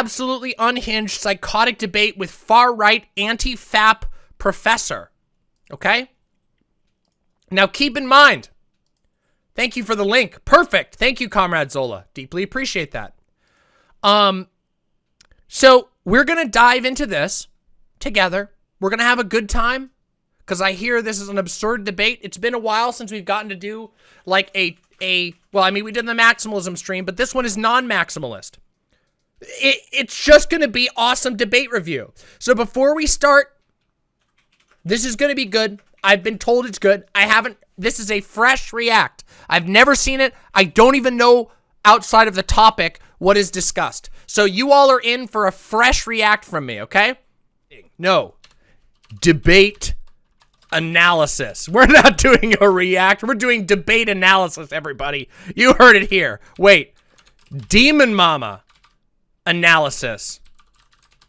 absolutely unhinged, psychotic debate with far-right anti-FAP professor. Okay? Now keep in mind, thank you for the link. Perfect. Thank you, Comrade Zola. Deeply appreciate that. Um, so we're going to dive into this together. We're going to have a good time because I hear this is an absurd debate. It's been a while since we've gotten to do like a, a well, I mean, we did the maximalism stream, but this one is non-maximalist. It, it's just going to be awesome debate review. So before we start, this is going to be good. I've been told it's good. I haven't, this is a fresh react. I've never seen it. I don't even know outside of the topic what is discussed. So you all are in for a fresh react from me, okay? No. Debate analysis. We're not doing a react. We're doing debate analysis, everybody. You heard it here. Wait. Demon Mama analysis.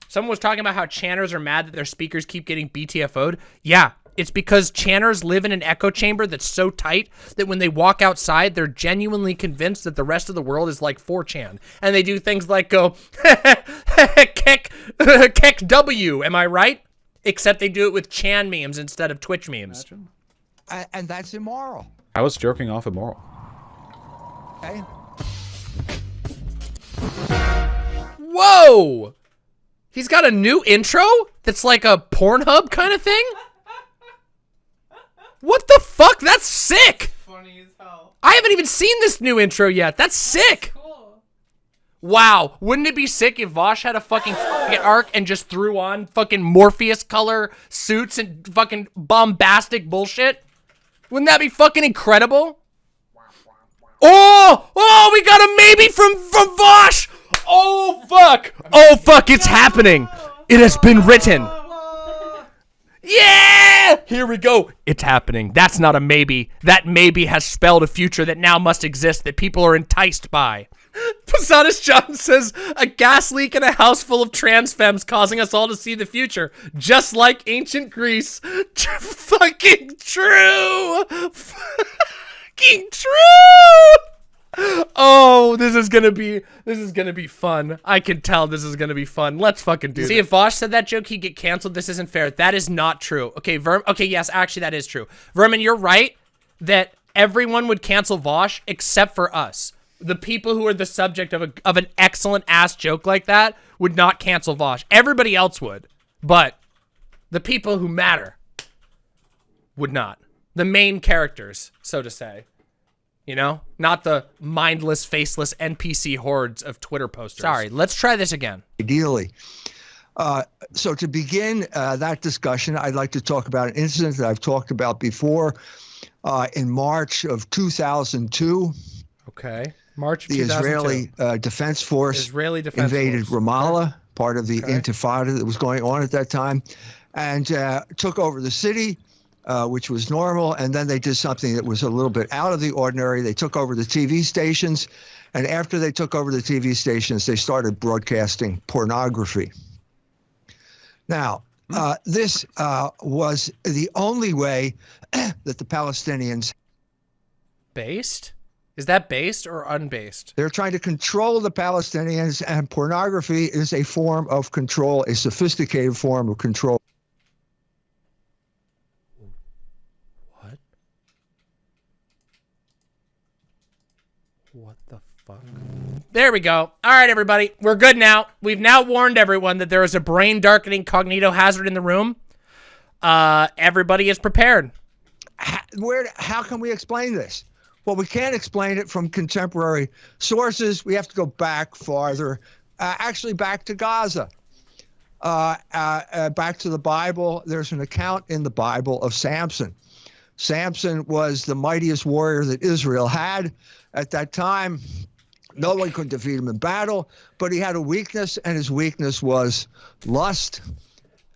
Someone was talking about how channers are mad that their speakers keep getting BTFO'd. Yeah, it's because channers live in an echo chamber that's so tight that when they walk outside, they're genuinely convinced that the rest of the world is like 4chan. And they do things like go, keck, keck W, am I right? Except they do it with Chan memes instead of Twitch memes. And, and that's immoral. How is jerking off immoral? Okay? Whoa! He's got a new intro that's like a Pornhub kind of thing? What the fuck? That's sick! Funny as hell. I haven't even seen this new intro yet. That's sick! Cool. Wow, wouldn't it be sick if Vosh had a fucking arc and just threw on fucking Morpheus color suits and fucking bombastic bullshit? Wouldn't that be fucking incredible? Oh! Oh, we got a maybe from from Vosh! Oh fuck! Oh fuck, it's happening! It has been written. Yeah! Here we go. It's happening. That's not a maybe. That maybe has spelled a future that now must exist that people are enticed by. Posadas John says, a gas leak in a house full of trans femmes causing us all to see the future. Just like ancient Greece. Fucking true! Fucking true! Oh, this is gonna be this is gonna be fun. I can tell this is gonna be fun. Let's fucking do it. See, if Vosh said that joke, he'd get canceled. This isn't fair. That is not true. Okay, Verm. Okay, yes, actually, that is true. Vermin, you're right that everyone would cancel Vosh except for us. The people who are the subject of a of an excellent ass joke like that would not cancel Vosh. Everybody else would, but the people who matter would not. The main characters, so to say. You know, not the mindless, faceless NPC hordes of Twitter posters. Sorry, let's try this again. Ideally. Uh, so to begin uh, that discussion, I'd like to talk about an incident that I've talked about before. Uh, in March of 2002, Okay. March of the 2002. Israeli uh, Defense Force Israeli Defense invaded Force. Ramallah, part of the Okay. intifada that was going on at that time, and uh, took over the city, uh, which was normal. And then they did something that was a little bit out of the ordinary. They took over the TV stations, and after they took over the TV stations, they started broadcasting pornography. Now, uh, this uh, was the only way that the Palestinians Based? Is that based or unbased? They're trying to control the Palestinians, and pornography is a form of control, a sophisticated form of control. What? What the fuck? There we go. All right, everybody. We're good now. We've now warned everyone that there is a brain darkening cognito hazard in the room. Uh, everybody is prepared. How, where? How can we explain this? Well, we can't explain it from contemporary sources. We have to go back farther, uh, actually back to Gaza, uh, uh, uh, back to the Bible. There's an account in the Bible of Samson. Samson was the mightiest warrior that Israel had at that time. No one could defeat him in battle, but he had a weakness, and his weakness was lust.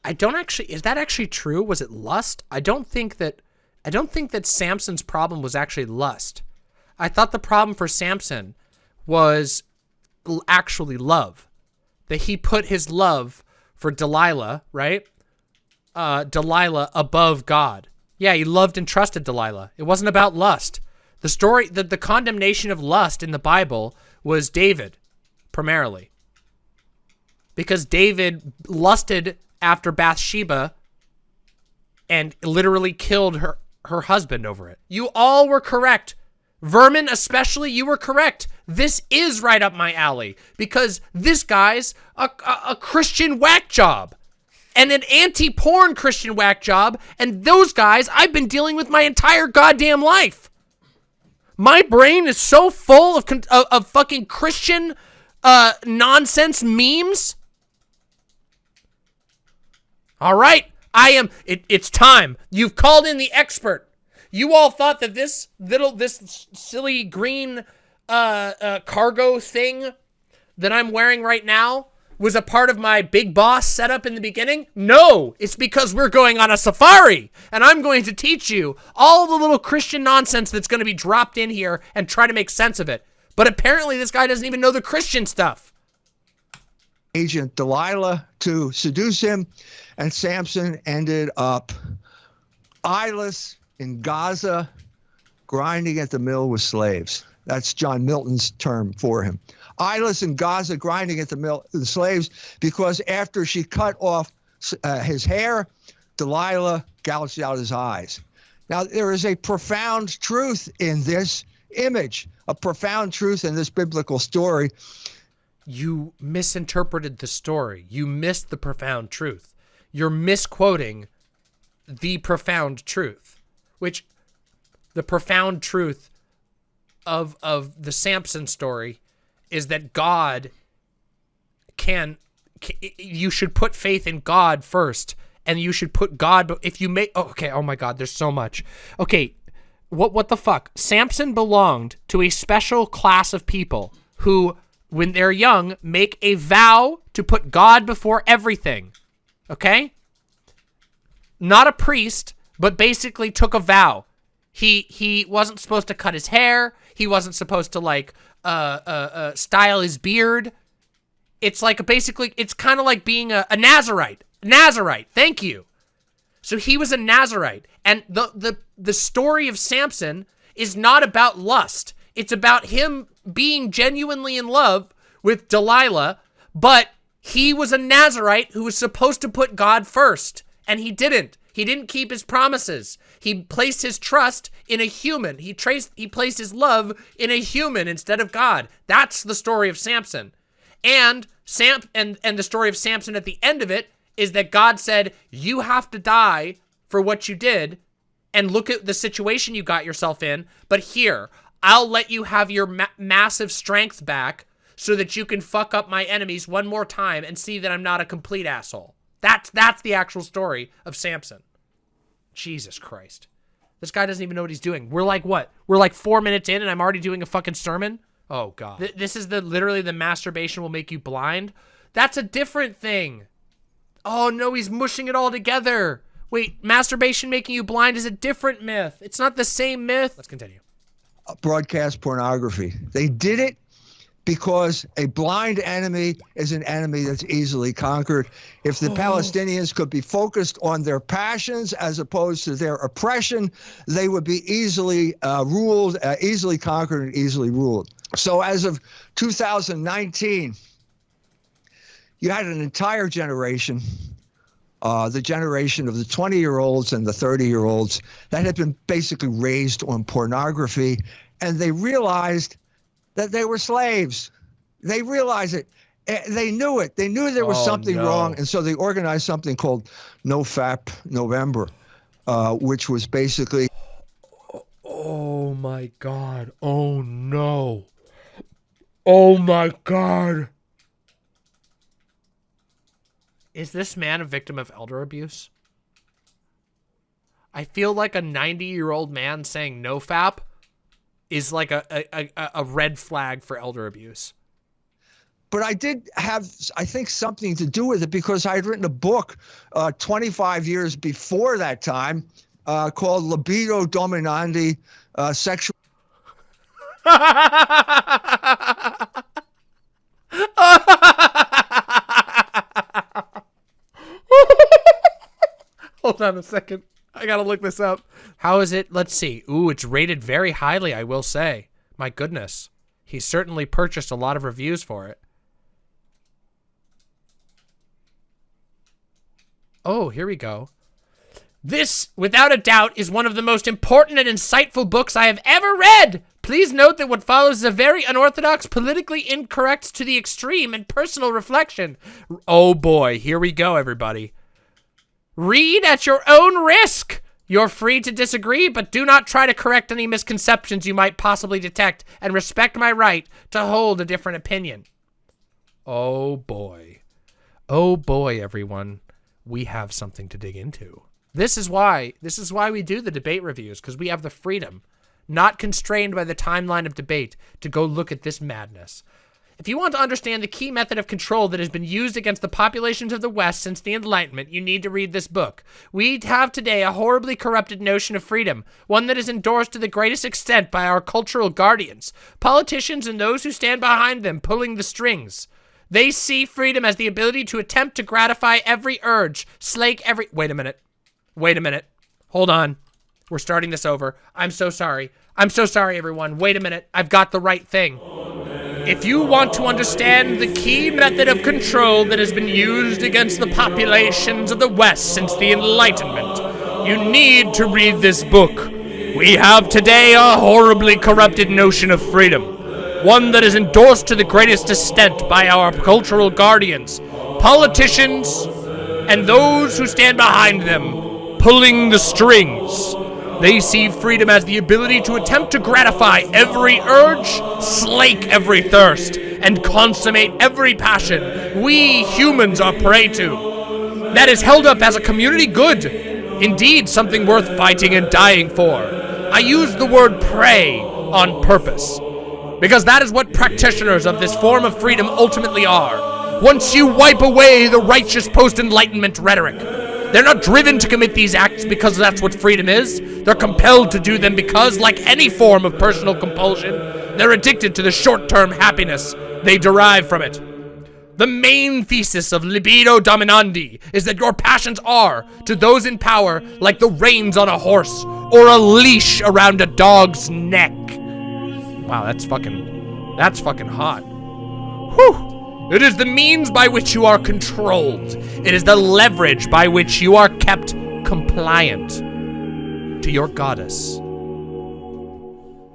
I don't actually. Is that actually true? Was it lust? I don't think that. I don't think that Samson's problem was actually lust. I thought the problem for Samson was actually love. That he put his love for Delilah, right? Uh, Delilah above God. Yeah, he loved and trusted Delilah. It wasn't about lust. The story, the, the condemnation of lust in the Bible was David, primarily. because David lusted after Bathsheba and literally killed her her husband over it. You all were correct. Vermin, especially, you were correct. This is right up my alley because this guy's a, a, a Christian whack job and an anti-porn Christian whack job. And those guys I've been dealing with my entire goddamn life. My brain is so full of, of, of fucking Christian uh, nonsense memes. All right. I am, it, it's time. You've called in the expert. You all thought that this little, this silly green uh, uh, cargo thing that I'm wearing right now was a part of my big boss setup in the beginning? No, it's because we're going on a safari and I'm going to teach you all the little Christian nonsense that's going to be dropped in here and try to make sense of it. But apparently this guy doesn't even know the Christian stuff. Agent Delilah to seduce him and Samson ended up eyeless in Gaza, grinding at the mill with slaves. That's John Milton's term for him. Eyeless in Gaza, grinding at the mill, the slaves, because after she cut off uh, his hair, Delilah gouged out his eyes. Now, there is a profound truth in this image, a profound truth in this biblical story. You misinterpreted the story. You missed the profound truth you're misquoting the profound truth, which the profound truth of of the Samson story is that God can, can you should put faith in God first and you should put God if you make oh, okay oh my god there's so much okay what what the fuck Samson belonged to a special class of people who when they're young make a vow to put God before everything Okay? Not a priest, but basically took a vow. He he wasn't supposed to cut his hair. He wasn't supposed to like uh uh, uh style his beard. It's like basically it's kind of like being a, a Nazarite. Nazarite. Thank you. So he was a Nazarite, and the the the story of Samson is not about lust. It's about him being genuinely in love with Delilah, but he was a Nazarite who was supposed to put God first, and he didn't. He didn't keep his promises. He placed his trust in a human. He traced he placed his love in a human instead of God. That's the story of Samson. And Sam and and the story of Samson at the end of it is that God said, "You have to die for what you did." And look at the situation you got yourself in, but here, I'll let you have your ma massive strength back so that you can fuck up my enemies one more time and see that I'm not a complete asshole. That's that's the actual story of Samson. Jesus Christ. This guy doesn't even know what he's doing. We're like what? We're like four minutes in and I'm already doing a fucking sermon? Oh god. Th this is the literally the masturbation will make you blind. That's a different thing. Oh no, he's mushing it all together. Wait, masturbation making you blind is a different myth. It's not the same myth. Let's continue. Broadcast pornography. They did it because a blind enemy is an enemy that's easily conquered. If the oh. Palestinians could be focused on their passions as opposed to their oppression, they would be easily uh, ruled, uh, easily conquered, and easily ruled. So as of 2019, you had an entire generation. Uh, the generation of the 20 year olds and the 30 year olds that had been basically raised on pornography, and they realized that they were slaves. They realized it. Eh, they knew it. They knew there was oh, something no. wrong, and so they organized something called No Fap November, uh, which was basically. Oh my God! Oh no! Oh my God! Is this man a victim of elder abuse? I feel like a 90 year old man saying no fap is like a, a, a red flag for elder abuse. But I did have, I think, something to do with it because I had written a book uh, 25 years before that time uh, called Libido Dominandi uh, Sexual. Hold on a second. I gotta look this up. How is it? Let's see. Ooh, it's rated very highly, I will say. My goodness. He certainly purchased a lot of reviews for it. Oh, here we go. This, without a doubt, is one of the most important and insightful books I have ever read. Please note that what follows is a very unorthodox, politically incorrect to the extreme, and personal reflection. Oh boy, here we go, everybody. Read at your own risk. You're free to disagree, but do not try to correct any misconceptions you might possibly detect, and respect my right to hold a different opinion. Oh boy. Oh boy, everyone. We have something to dig into. This is why, this is why we do the debate reviews, because we have the freedom, not constrained by the timeline of debate, to go look at this madness. If you want to understand the key method of control that has been used against the populations of the West since the Enlightenment, you need to read this book. We have today a horribly corrupted notion of freedom, one that is endorsed to the greatest extent by our cultural guardians, politicians and those who stand behind them pulling the strings. They see freedom as the ability to attempt to gratify every urge, slake every- Wait a minute. Wait a minute. Hold on. We're starting this over. I'm so sorry. I'm so sorry, everyone. Wait a minute. I've got the right thing. If you want to understand the key method of control that has been used against the populations of the West since the Enlightenment, you need to read this book. We have today a horribly corrupted notion of freedom, one that is endorsed to the greatest extent by our cultural guardians, politicians, and those who stand behind them, pulling the strings. They see freedom as the ability to attempt to gratify every urge, slake every thirst, and consummate every passion we humans are prey to. That is held up as a community good, indeed something worth fighting and dying for. I use the word prey on purpose, because that is what practitioners of this form of freedom ultimately are. Once you wipe away the righteous post-enlightenment rhetoric, they're not driven to commit these acts because that's what freedom is. They're compelled to do them because, like any form of personal compulsion, they're addicted to the short-term happiness they derive from it. The main thesis of libido dominandi is that your passions are, to those in power, like the reins on a horse or a leash around a dog's neck. Wow, that's fucking, that's fucking hot. Whew. It is the means by which you are controlled. It is the leverage by which you are kept compliant to your goddess.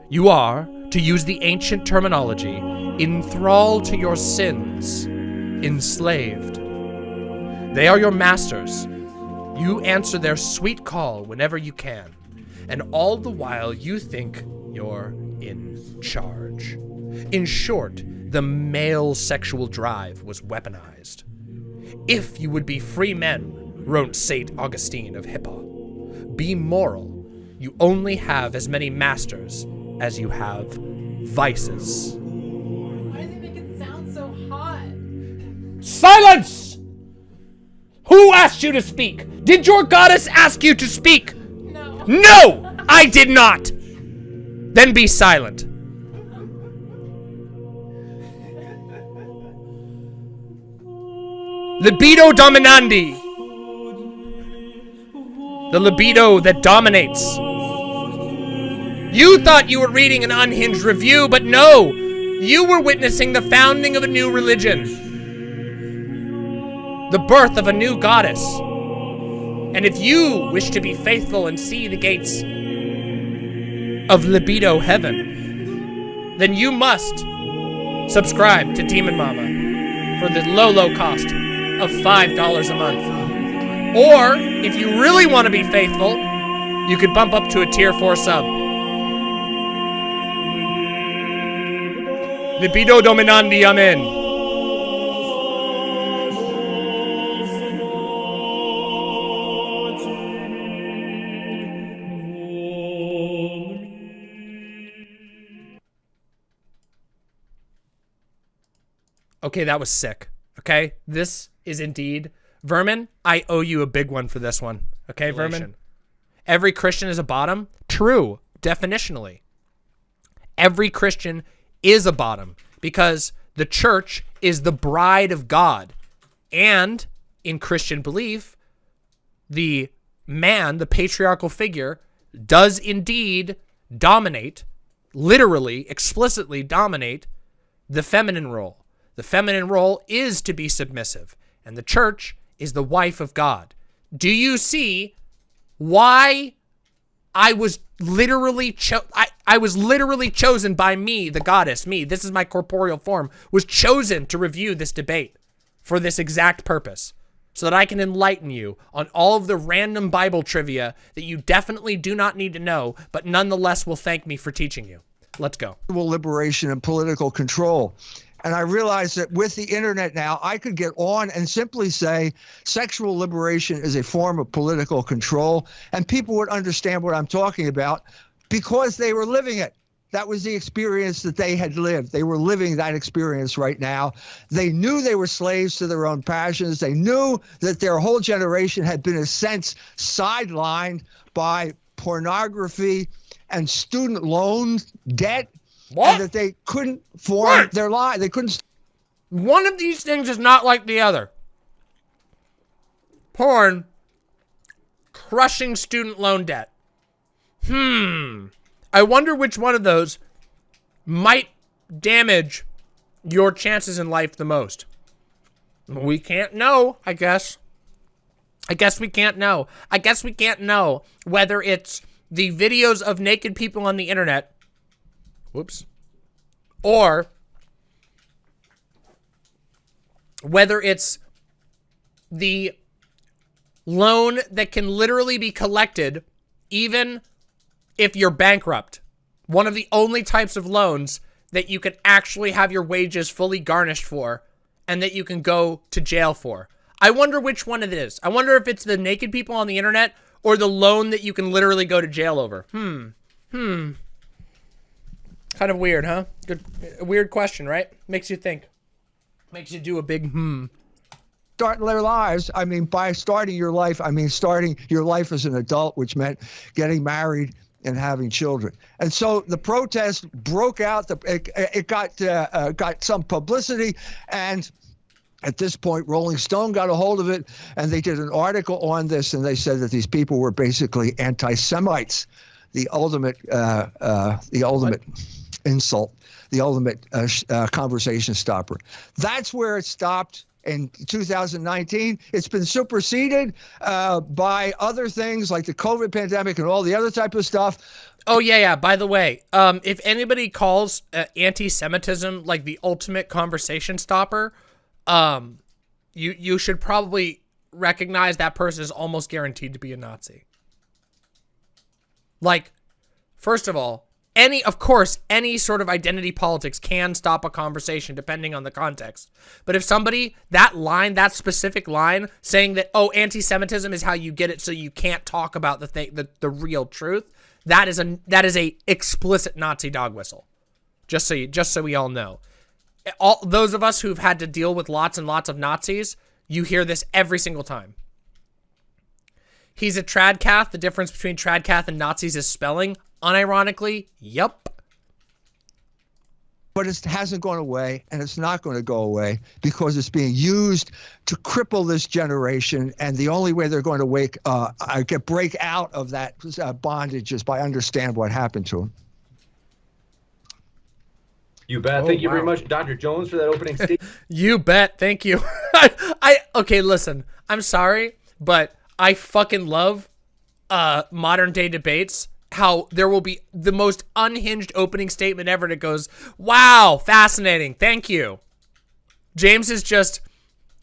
You are, to use the ancient terminology, enthralled to your sins, enslaved. They are your masters. You answer their sweet call whenever you can, and all the while you think you're in charge. In short, the male sexual drive was weaponized. If you would be free men, wrote St. Augustine of Hippo, be moral. You only have as many masters as you have vices. Why does it make it sound so hot? Silence! Who asked you to speak? Did your goddess ask you to speak? No. No! I did not! Then be silent. Libido dominandi. The libido that dominates. You thought you were reading an unhinged review, but no! You were witnessing the founding of a new religion. The birth of a new goddess. And if you wish to be faithful and see the gates of libido heaven, then you must subscribe to Demon Mama for the low, low cost of $5 a month. Or, if you really want to be faithful, you could bump up to a tier 4 sub. Libido dominandi, amen. Okay, that was sick. Okay, this is indeed Vermin. I owe you a big one for this one. Okay, Vermin. Every Christian is a bottom. True, definitionally. Every Christian is a bottom because the church is the bride of God, and in Christian belief, the man, the patriarchal figure, does indeed dominate, literally, explicitly dominate the feminine role. The feminine role is to be submissive, and the church is the wife of God. Do you see why I was literally cho- I, I was literally chosen by me, the goddess, me, this is my corporeal form, was chosen to review this debate for this exact purpose. So that I can enlighten you on all of the random Bible trivia that you definitely do not need to know, but nonetheless will thank me for teaching you. Let's go. liberation and political control. And I realized that with the internet now, I could get on and simply say sexual liberation is a form of political control, and people would understand what I'm talking about because they were living it. That was the experience that they had lived. They were living that experience right now. They knew they were slaves to their own passions. They knew that their whole generation had been, in a sense, sidelined by pornography and student loan debt What? that they couldn't form What? their life. They couldn't. One of these things is not like the other. Porn, crushing student loan debt. Hmm. I wonder which one of those might damage your chances in life the most. We can't know, I guess. I guess we can't know. I guess we can't know whether it's the videos of naked people on the internet. Whoops. Or whether it's the loan that can literally be collected even if you're bankrupt. One of the only types of loans that you can actually have your wages fully garnished for and that you can go to jail for. I wonder which one it is. I wonder if it's the naked people on the internet or the loan that you can literally go to jail over. Hmm. Hmm. Kind of weird, huh? Good weird question, right? Makes you think. Makes you do a big hmm. start their lives. I mean, by starting your life, I mean starting your life as an adult, which meant getting married and having children. And so the protest broke out. The, it, it got uh, uh, got some publicity, and at this point, Rolling Stone got a hold of it, and they did an article on this, and they said that these people were basically anti-Semites, the ultimate uh, uh, the ultimate insult, the ultimate uh, uh, conversation stopper. That's where it stopped in 2019. It's been superseded uh, by other things like the COVID pandemic and all the other type of stuff. Oh yeah, yeah. By the way, um, if anybody calls uh, anti-Semitism like the ultimate conversation stopper, um, you you should probably recognize that person is almost guaranteed to be a Nazi. Like, first of all, any of course any sort of identity politics can stop a conversation depending on the context. But if somebody that line, that specific line, saying that oh anti-Semitism is how you get it, so you can't talk about the thing, the the real truth, that is a that is a explicit Nazi dog whistle. Just so you, just so we all know, all those of us who've had to deal with lots and lots of Nazis, you hear this every single time. He's a tradcath. The difference between tradcath and Nazis is spelling. Unironically, yep. but it hasn't gone away and it's not going to go away because it's being used to cripple this generation and the only way they're going to wake uh, uh, get break out of that uh, bondage is by understand what happened to them You bet. Oh, Thank you very much, Dr. Jones, for that opening statement. You bet. Thank you. I, I okay. Listen, I'm sorry, but I fucking love uh modern day debates. How there will be the most unhinged opening statement ever that goes, "Wow, fascinating. Thank you." James is just,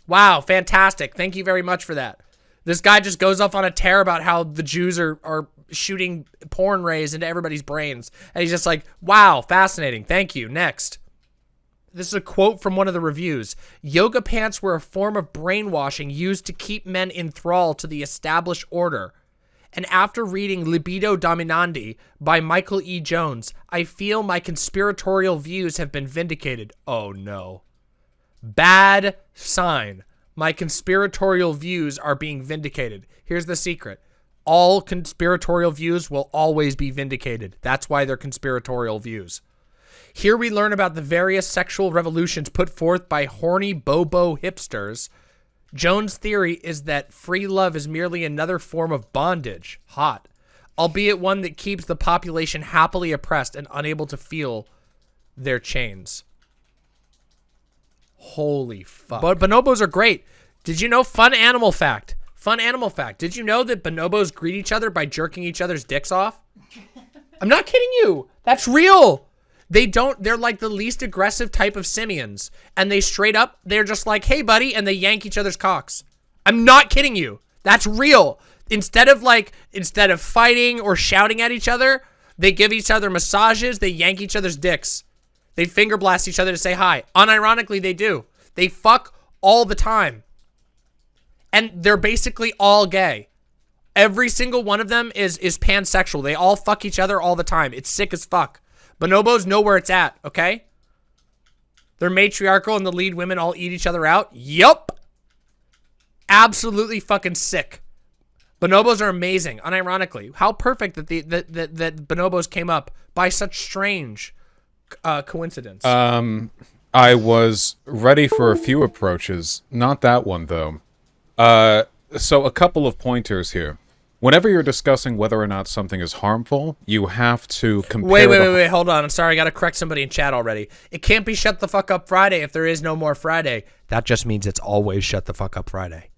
"Wow, fantastic. Thank you very much for that." This guy just goes off on a tear about how the Jews are are shooting porn rays into everybody's brains, and he's just like, "Wow, fascinating. Thank you." Next. This is a quote from one of the reviews. Yoga pants were a form of brainwashing used to keep men in thrall to the established order. And after reading Libido Dominandi by Michael E. Jones, I feel my conspiratorial views have been vindicated. Oh no. Bad sign. My conspiratorial views are being vindicated. Here's the secret. All conspiratorial views will always be vindicated. That's why they're conspiratorial views. Here we learn about the various sexual revolutions put forth by horny bobo hipsters. Jones' theory is that free love is merely another form of bondage. Hot. Albeit one that keeps the population happily oppressed and unable to feel their chains. Holy fuck. But bonobos are great. Did you know, fun animal fact, Fun animal fact. Did you know that bonobos greet each other by jerking each other's dicks off? I'm not kidding you. That's real. They don't, they're like the least aggressive type of simians. And they straight up, they're just like, hey, buddy, and they yank each other's cocks. I'm not kidding you. That's real. Instead of like, instead of fighting or shouting at each other, they give each other massages, they yank each other's dicks. They finger blast each other to say hi. Unironically, they do. They fuck all the time. And they're basically all gay. Every single one of them is is pansexual. They all fuck each other all the time. It's sick as fuck. Bonobos know where it's at, okay? They're matriarchal and the lead women all eat each other out. Yup. Absolutely fucking sick. Bonobos are amazing, unironically. How perfect that the that, that, that bonobos came up by such strange uh, coincidence. Um, I was ready for a few approaches, not that one though. Uh, so a couple of pointers here. Whenever you're discussing whether or not something is harmful, you have to compare. Wait, wait, wait, wait. Hold on. I'm sorry. I got to correct somebody in chat already. It can't be shut the fuck up Friday if there is no more Friday. That just means it's always shut the fuck up Friday.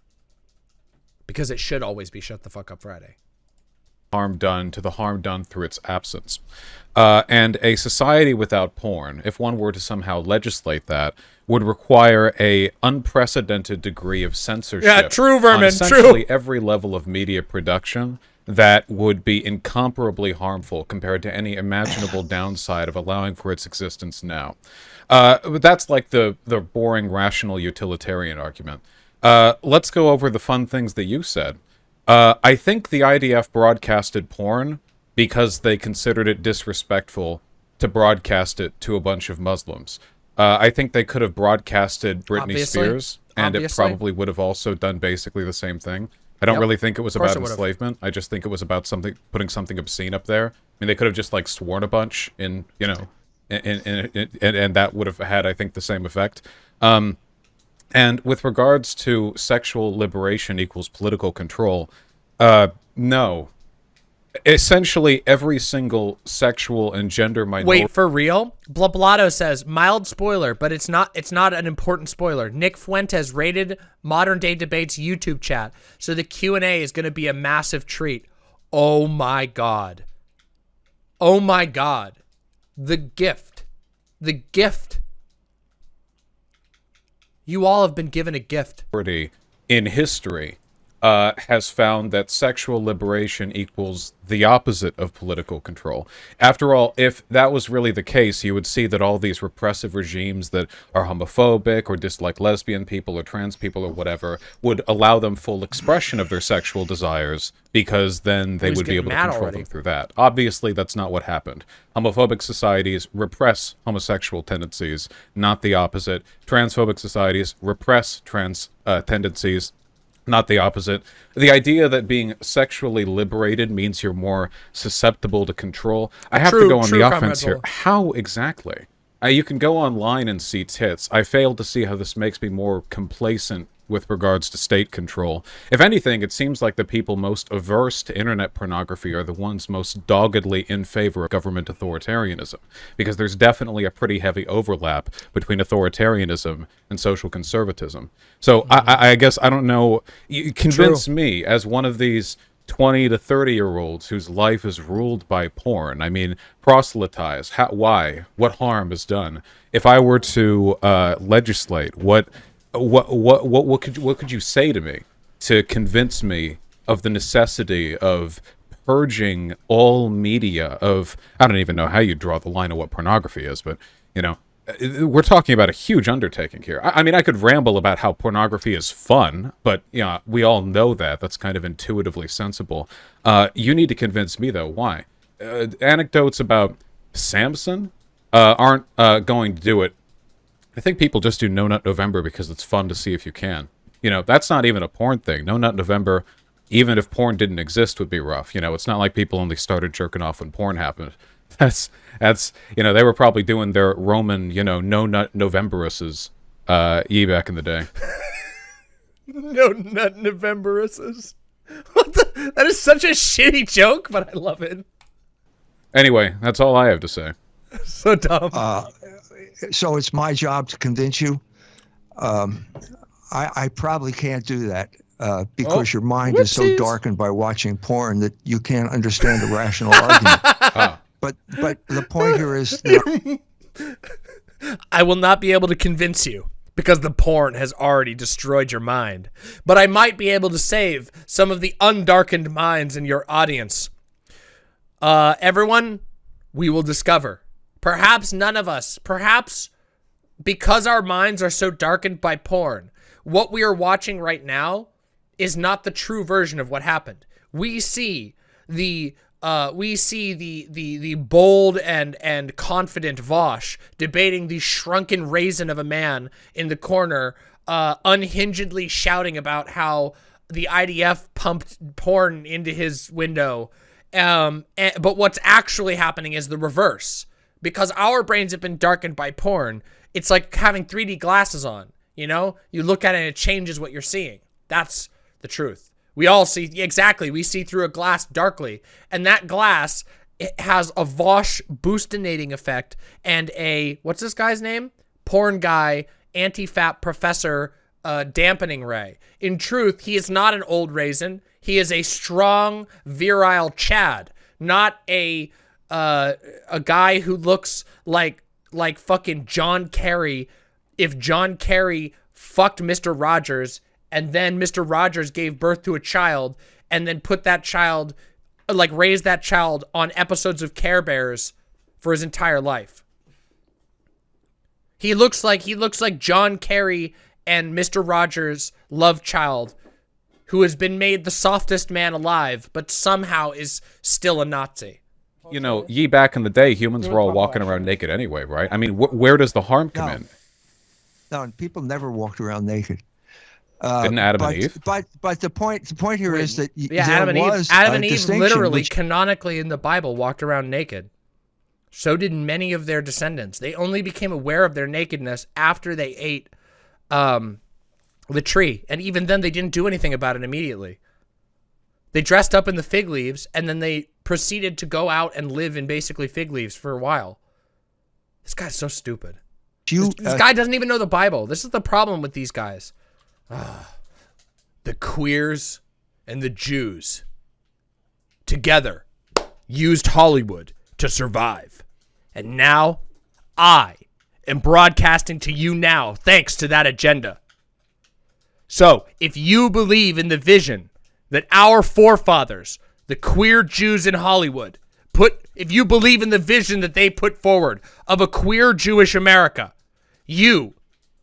Because it should always be shut the fuck up Friday. Harm done to the harm done through its absence. Uh, and a society without porn, if one were to somehow legislate that, would require a unprecedented degree of censorship. Yeah, true, on Vermin, essentially true. every level of media production that would be incomparably harmful compared to any imaginable downside of allowing for its existence now. Uh, but that's like the the boring rational utilitarian argument. Uh, let's go over the fun things that you said. Uh, I think the IDF broadcasted porn because they considered it disrespectful to broadcast it to a bunch of Muslims. Uh, I think they could have broadcasted Britney Obviously. Spears, and Obviously. it probably would have also done basically the same thing. I don't Yep. really think it was about it enslavement. I just think it was about something putting something obscene up there. I mean, they could have just like sworn a bunch in, you know, and and and, and, and that would have had, I think, the same effect. Um, and with regards to sexual liberation equals political control, uh, no. Essentially, every single sexual and gender minority. Wait, for real? Blablato says mild spoiler, but it's not it's not an important spoiler. Nick Fuentes rated Modern Day Debates YouTube chat. So the Q&A is going to be a massive treat. Oh my god. Oh my god. The gift. The gift. You all have been given a gift. in history uh, has found that sexual liberation equals the opposite of political control. After all, if that was really the case, you would see that all these repressive regimes that are homophobic or dislike lesbian people or trans people or whatever would allow them full expression of their sexual desires because then they would be able to control already? them through that. Obviously, that's not what happened. Homophobic societies repress homosexual tendencies, not the opposite. Transphobic societies repress trans uh, tendencies, not the opposite. The idea that being sexually liberated means you're more susceptible to control. I have True- to go on the offense here. How exactly? Uh, you can go online and see tits. I fail to see how this makes me more complacent with regards to state control. If anything, it seems like the people most averse to internet pornography are the ones most doggedly in favor of government authoritarianism, because there's definitely a pretty heavy overlap between authoritarianism and social conservatism. So I, I I guess I don't know. You convince me as one of these 20 to 30 year olds whose life is ruled by porn. I mean, proselytize. How, why? What harm is done? If I were to uh, legislate, what, what, what, what, what could, you- what could you say to me to convince me of the necessity of purging all media of? I don't even know how you draw the line of what pornography is, but you know, we're talking about a huge undertaking here. I, I mean, I could ramble about how pornography is fun, but you know, we all know that. That's kind of intuitively sensible. Uh, you need to convince me, though. Why? Uh, anecdotes about Samson uh, aren't uh, going to do it. I think people just do No Nut November because it's fun to see if you can. You know, that's not even a porn thing. No Nut November, even if porn didn't exist, would be rough. You know, it's not like people only started jerking off when porn happened. That's that's you know they were probably doing their Roman you know No Nut Novemberuses uh, ye back in the day. No nut Novemberuses. What the? That is such a shitty joke, but I love it. Anyway, that's all I have to say. So dumb. So it's my job to convince you. Um, I, I probably can't do that. uh, because Oh, your mind is so darkened by watching porn that you can't understand a rational argument. But but the point here is that I will not be able to convince you because the porn has already destroyed your mind. But I might be able to save some of the undarkened minds in your audience. Uh, everyone, we will discover. Perhaps none of us, perhaps because our minds are so darkened by porn, what we are watching right now is not the true version of what happened. We see the uh, we see the the the bold and and confident Vosh debating the shrunken raisin of a man in the corner, uh, unhingedly shouting about how the IDF pumped porn into his window. Um, and, but what's actually happening is the reverse because our brains have been darkened by porn. It's like having 3D glasses on. You know, you look at it and it changes what you're seeing. That's the truth. We all see exactly. We see through a glass darkly, and that glass it has a Vosh boostinating effect and a what's this guy's name? Porn guy, anti-fap professor, uh, dampening ray. In truth, he is not an old raisin. He is a strong, virile Chad, not a uh, a guy who looks like like fucking John Kerry. If John Kerry fucked Mr. Rogers and then Mr. Rogers gave birth to a child and then put that child, like raised that child on episodes of Care Bears for his entire life. He looks like he looks like John Kerry and Mr. Rogers' love child, who has been made the softest man alive, but somehow is still a Nazi. You know, ye back in the day, humans were all walking around naked anyway, right? I mean, wh- where does the harm come No. in? no, people never walked around naked. Uh, Didn't Adam but, and Eve? But but the point the point here is that Yeah, there Adam and Eve. was Adam and Eve literally, which- canonically in the Bible, walked around naked. So did many of their descendants. They only became aware of their nakedness after they ate um, the tree, and even then, they didn't do anything about it immediately. They dressed up in the fig leaves, and then they proceeded to go out and live in basically fig leaves for a while. This guy's so stupid. you, This uh, guy doesn't even know the Bible. This is the problem with these guys. Ah, the queers and the Jews together used Hollywood to survive. And now I am broadcasting to you now thanks to that agenda. So, if you believe in the vision that our forefathers, the queer Jews in Hollywood, put, if you believe in the vision that they put forward of a queer Jewish America, you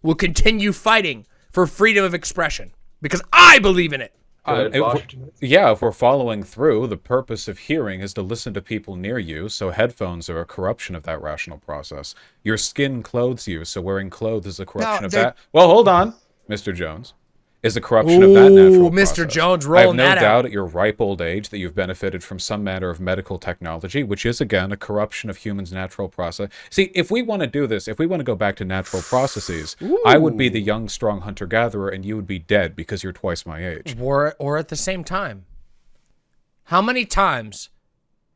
will continue fighting for freedom of expression because I believe in it. Uh, if yeah, if we're following through, the purpose of hearing is to listen to people near you, so headphones are a corruption of that rational process. Your skin clothes you, so wearing clothes is a corruption of that. Well, hold on, Mr. Jones. Is a corruption of that Ooh, natural Mr. process. Jones I have no that out. doubt at your ripe old age that you've benefited from some matter of medical technology, which is again a corruption of humans' natural process. See, if we want to do this, if we want to go back to natural processes, I would be the young, strong hunter-gatherer, and you would be dead because you're twice my age. or or at the same time. How many times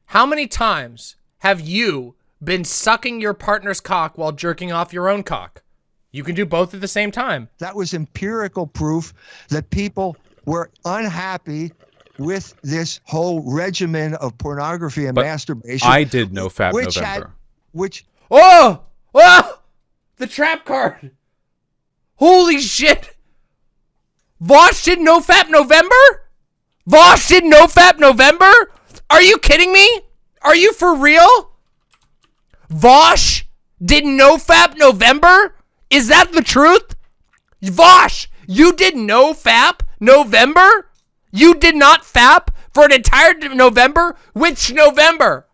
how many times have you been sucking your partner's cock while jerking off your own cock? You can do both at the same time. that was empirical proof that people were unhappy with this whole regimen of pornography and But masturbation. I did no fap which November. had, which Oh! Oh! The trap card. Holy shit. Vosh did no fap November? Vosh did no fap November? Are you kidding me? Are you for real? Vosh did no fap November? Is that the truth? Vosh, you did no fap November? You did not fap for an entire November? Which November?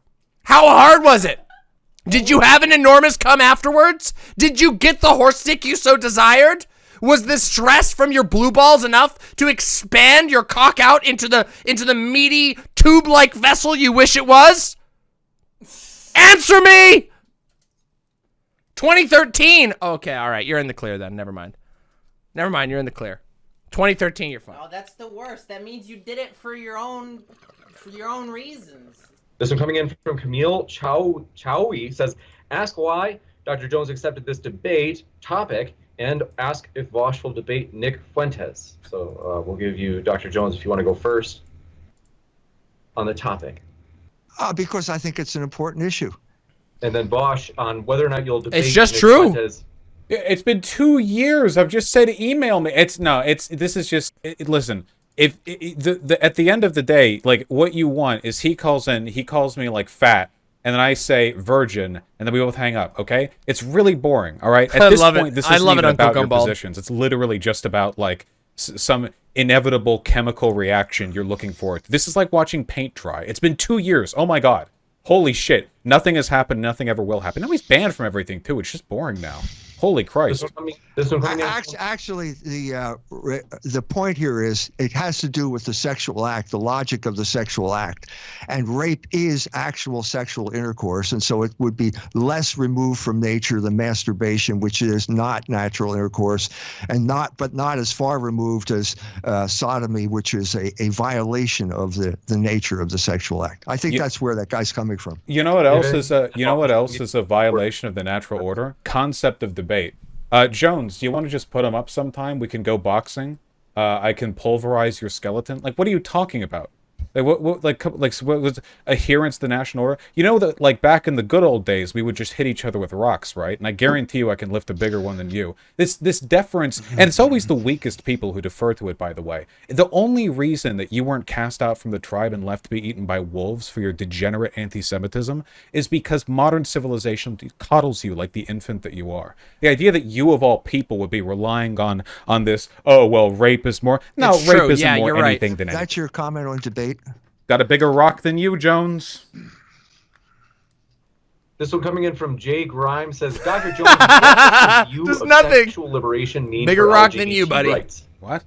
How hard was it? Did you have an enormous come afterwards? Did you get the horse stick you so desired? Was the stress from your blue balls enough to expand your cock out into the into the meaty tube-like vessel you wish it was? Answer me! 2013. Okay, all right, you're in the clear then. Never mind. Never mind, you're in the clear. 2013, you're fine. Oh, that's the worst. That means you did it for your own, for your own reasons. This one coming in from Camille Chow Chowi says, "Ask why Dr. Jones accepted this debate topic and ask if Vosh will debate Nick Fuentes. So uh, we'll give you Dr. Jones if you want to go first on the topic, Uh, because I think it's an important issue. And then Vaush on whether or not you'll debate. It's just Nick true. Fuentes. It's been two years. I've just said email me. It's no. It's this is just. It, listen, if it, it- the, the at the end of the day, like what you want is he calls in. He calls me like fat, and then I say virgin, and then we both hang up. Okay, it's really boring. All right. At I this love it. this I isn't love it, even Uncle about your Gumball. positions. It's literally just about like s- some inevitable chemical reaction you're looking for. This is like watching paint dry. It's been two years. Oh my god. Holy shit. Nothing has happened. Nothing ever will happen. Now he's banned from everything too. It's just boring now. Holy This Christ. one. This one coming Actually, the uh, re- the point here is it has to do with the sexual act, the logic of the sexual act, and rape is actual sexual intercourse, and so it would be less removed from nature than masturbation, which is not natural intercourse, and not but not as far removed as uh, sodomy, which is a, a violation of the the nature of the sexual act. I think You- that's where that guy's coming from. You know what else is a you know what else is a violation of the natural order? Concept of debate. Uh, Jones, do you want to just put him up sometime? We can go boxing. Uh, I can pulverize your skeleton. Like, what are you talking about? Like, what, what like, like, what was adherence to the national order? You know that, like, back in the good old days, we would just hit each other with rocks, right? And I guarantee you, I can lift a bigger one than you. This, this deference, and it's always the weakest people who defer to it. By the way, the only reason that you weren't cast out from the tribe and left to be eaten by wolves for your degenerate anti-Semitism is because modern civilization coddles you like the infant that you are. The idea that you of all people would be relying on on this, oh well, rape is more. No, It's rape true. isn't Yeah, more you're right. anything than anything. That's your comment on debate. Got a bigger rock than you, Jones? This one coming in from Jay Grimes says, Dr. Jones, what does your view Just of nothing. sexual liberation mean Bigger for rock than you, buddy. rights? What?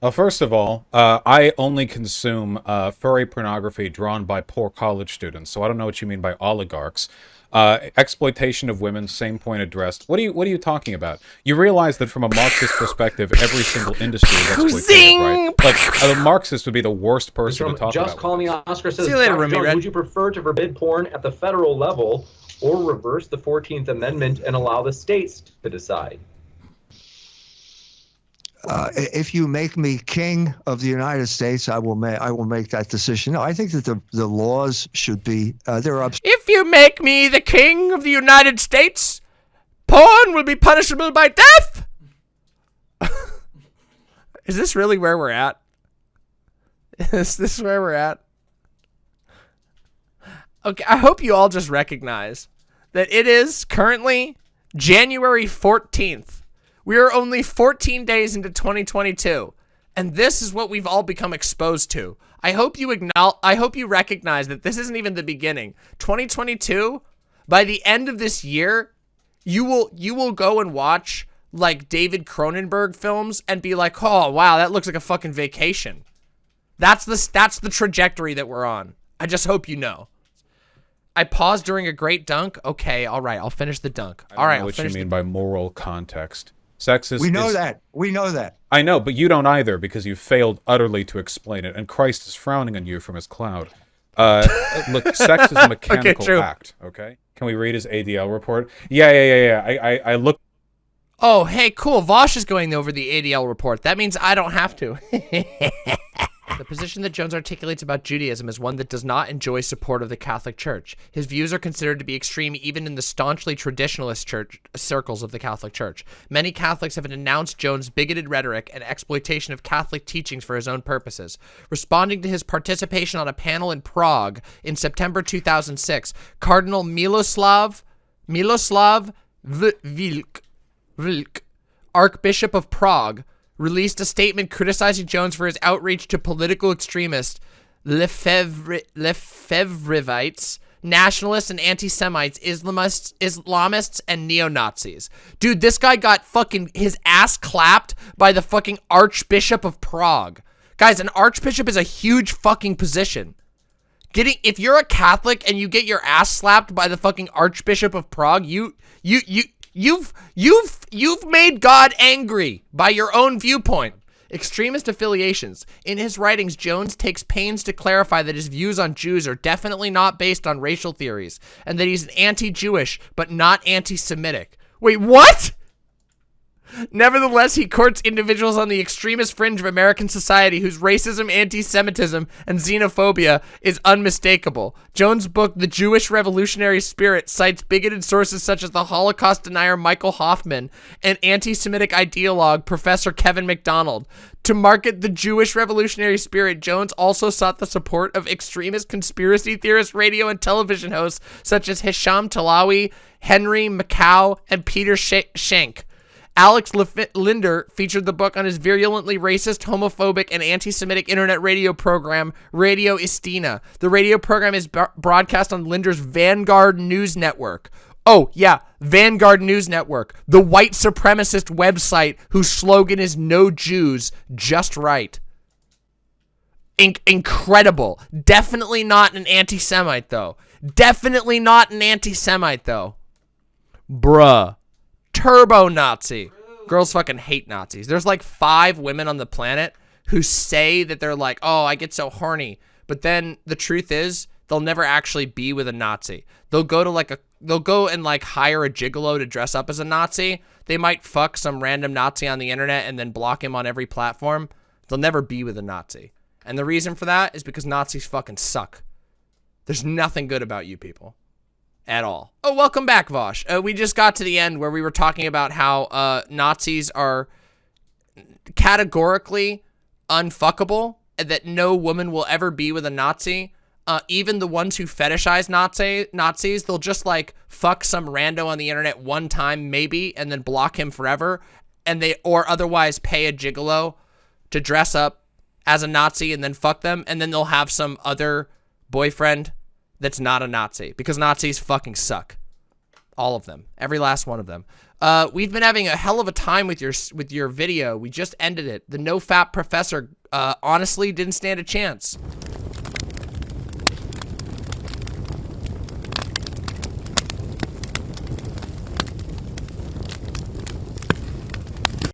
Well, first of all, uh, I only consume uh, furry pornography drawn by poor college students, so I don't know what you mean by oligarchs. Uh, exploitation of women, same point addressed. What are you What are you talking about? You realize that from a Marxist perspective, every single industry is exploitative, Zing! right? Like a Marxist would be the worst person From to talk Just about. Call Me Oscar says, See you later, Remy Jones, Red." would you prefer to forbid porn at the federal level or reverse the 14th Amendment and allow the states to decide? Uh, if you make me king of the United States, I will make I will make that decision. No, I think that the the laws should be uh, they're up. If you make me the king of the United States, porn will be punishable by death. Is this really where we're at? Is this where we're at? Okay, I hope you all just recognize that it is currently January 14th. We are only 14 days into 2022, and this is what we've all become exposed to. I hope you acknowledge I hope you recognize that this isn't even the beginning. 2022, by the end of this year, you will you will go and watch like David Cronenberg films and be like, "Oh, wow, that looks like a fucking vacation." That's the that's the trajectory that we're on. I just hope you know. I paused during a great dunk. Okay, all right, I'll finish the dunk. All right, know I'll what you mean by moral context. Sex is We know is- that. We know that. I know, but you don't either because you failed utterly to explain it, and Christ is frowning on you from his cloud. Uh, look, sex is a mechanical true. act. Okay, can we read his ADL report? Yeah, yeah, yeah, yeah. I, I, I looked Oh, hey, cool. Vaush is going over the ADL report. That means I don't have to. the position that Jones articulates about Judaism is one that does not enjoy support of the Catholic Church. His views are considered to be extreme even in the staunchly traditionalist church circles of the Catholic Church. Many Catholics have denounced Jones' bigoted rhetoric and exploitation of Catholic teachings for his own purposes. Responding to his participation on a panel in Prague in September 2006, Cardinal Miloslav Miloslav Vlk Vlk, Archbishop of Prague, released a statement criticizing Jones for his outreach to political extremists, Lefebvre- Lefebvreites, nationalists and anti-Semites, Islamists, Islamists, and neo-Nazis. Dude, this guy got fucking his ass clapped by the fucking Archbishop of Prague. Guys, an archbishop is a huge fucking position. Getting if you're a Catholic and you get your ass slapped by the fucking Archbishop of Prague, you you you you've you've you've made God angry by your own viewpoint. Extremist affiliations. In his writings, Jones takes pains to clarify that his views on Jews are definitely not based on racial theories, and that he's anti-Jewish but not anti-Semitic. Wait, what? Nevertheless, he courts individuals on the extremist fringe of American society whose racism, anti-Semitism, and xenophobia is unmistakable. Jones' book, The Jewish Revolutionary Spirit, cites bigoted sources such as the Holocaust denier Michael Hoffman and anti-Semitic ideologue Professor Kevin MacDonald. To market the Jewish revolutionary spirit, Jones also sought the support of extremist conspiracy theorist radio and television hosts such as Hesham Tillawi, Henry Makow, and Peter Sh- Schenck. Alex Lef- Linder featured the book on his virulently racist, homophobic, and anti-Semitic internet radio program, Radio Istina. The radio program is broadcast on Linder's Vanguard News Network. Oh, yeah, Vanguard News Network, the white supremacist website whose slogan is No Jews, Just Right. In- incredible. Definitely not an anti Semite, though. Definitely not an anti Semite, though. Bruh. Turbo Nazi. Girls fucking hate Nazis. There's like five women on the planet who say that they're like, oh, I get so horny. But then the truth is, they'll never actually be with a Nazi. They'll go to like a, they'll go and like hire a gigolo to dress up as a Nazi. They might fuck some random Nazi on the internet and then block him on every platform. They'll never be with a Nazi. And the reason for that is because Nazis fucking suck. There's nothing good about you people at all. Oh, welcome back, Vaush. Uh, we just got to the end where we were talking about how uh, Nazis are categorically unfuckable and that no woman will ever be with a Nazi. Uh, even the ones who fetishize Nazi Nazis, they'll just like fuck some rando on the internet one time, maybe, and then block him forever, and they or otherwise pay a gigolo to dress up as a Nazi and then fuck them, and then they'll have some other boyfriend that's not a Nazi because Nazis fucking suck. All of them, every last one of them. Uh, we've been having a hell of a time with your with your video. We just ended it. The no fap professor uh, honestly didn't stand a chance.